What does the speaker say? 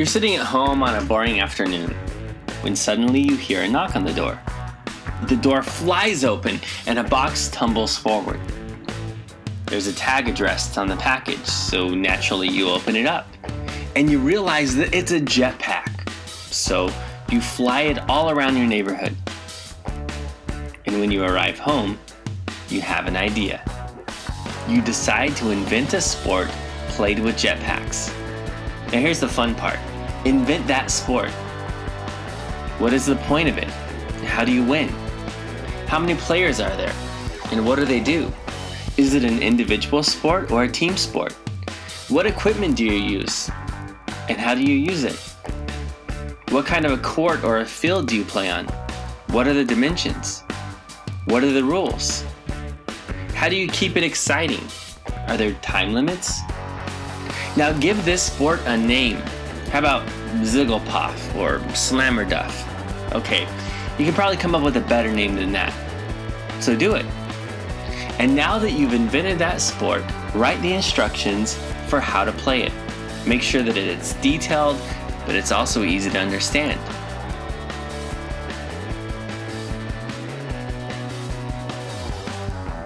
You're sitting at home on a boring afternoon when suddenly you hear a knock on the door. The door flies open and a box tumbles forward. There's a tag addressed on the package, so naturally you open it up. And you realize that it's a jetpack. So you fly it all around your neighborhood. And when you arrive home, you have an idea. You decide to invent a sport played with jetpacks. Now here's the fun part. Invent that sport. What is the point of it? How do you win? How many players are there? And what do they do? Is it an individual sport or a team sport? What equipment do you use? And how do you use it? What kind of a court or a field do you play on? What are the dimensions? What are the rules? How do you keep it exciting? Are there time limits? Now give this sport a name. How about Zigglepuff or Slammerduff? Okay, you can probably come up with a better name than that. So do it. And now that you've invented that sport, write the instructions for how to play it. Make sure that it's detailed, but it's also easy to understand.